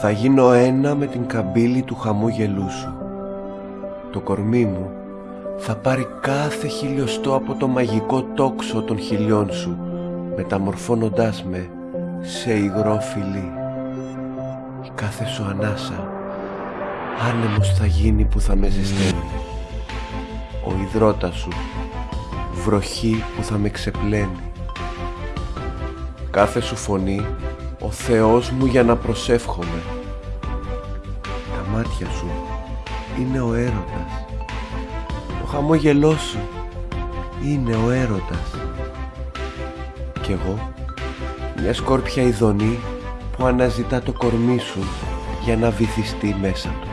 Θα γίνω ένα με την καμπύλη του χαμόγελού σου. Το κορμί μου θα πάρει κάθε χιλιοστό από το μαγικό τόξο των χιλιών σου, μεταμορφώνοντάς με σε υγρό φιλί. Η κάθε σου ανάσα άνεμος θα γίνει που θα με ζεσταίνει. Ο υδρότας σου βροχή που θα με ξεπλένει. Κάθε σου φωνή ο Θεός μου για να προσεύχομαι. Τα μάτια σου είναι ο έρωτας. Το χαμόγελό σου είναι ο έρωτας. Κι εγώ μια σκόρπια ειδονή που αναζητά το κορμί σου για να βυθιστεί μέσα του.